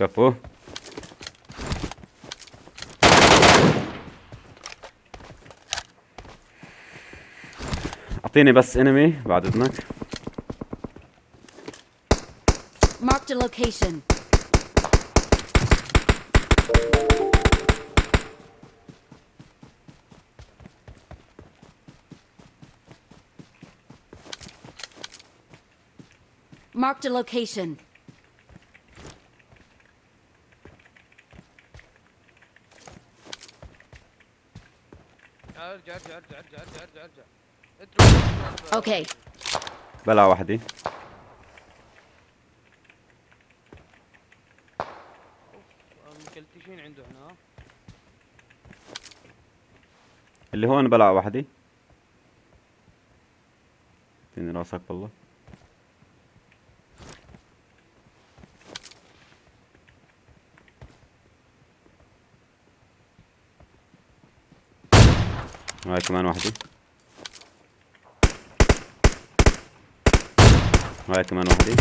كفو اعطيني بس انمي بعد اذنك Marked a location. Marked a location. أرجع أرجع أرجع أرجع أرجع أرجع أرجع. اترك Okay. بلع وحدي مكلتشين عنده هنا؟ اللي هون بلع وحدي اعطيني راسك والله هاي كمان وحدي هاي كمان وحدي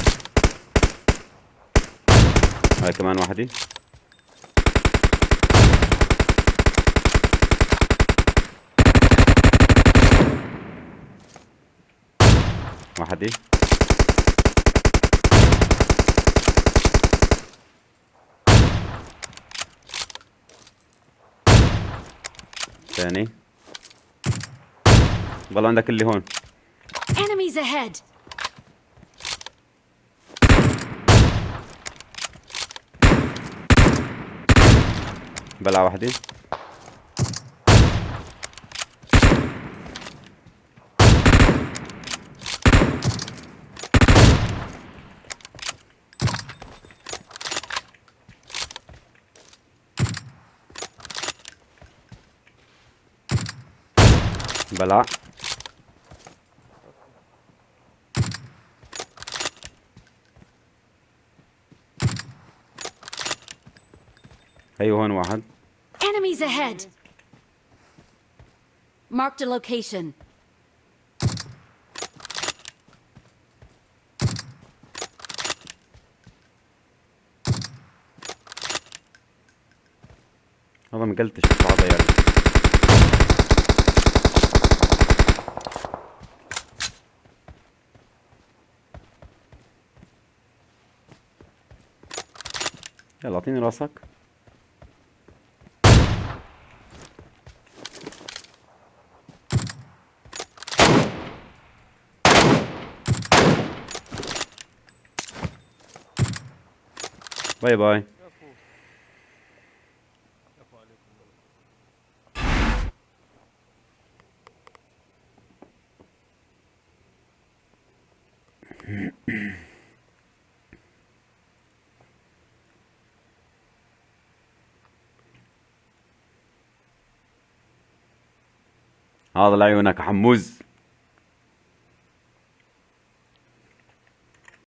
هاي كمان وحدي وحدي ثاني والله عندك اللي هون. Enemies ahead. بلع وحدي بلع أيوه هون واحد Enemies ahead. Marked a location. والله ما قلتش هذا يعني يلا أعطيني راسك باي باي. هذا لعيونك حموز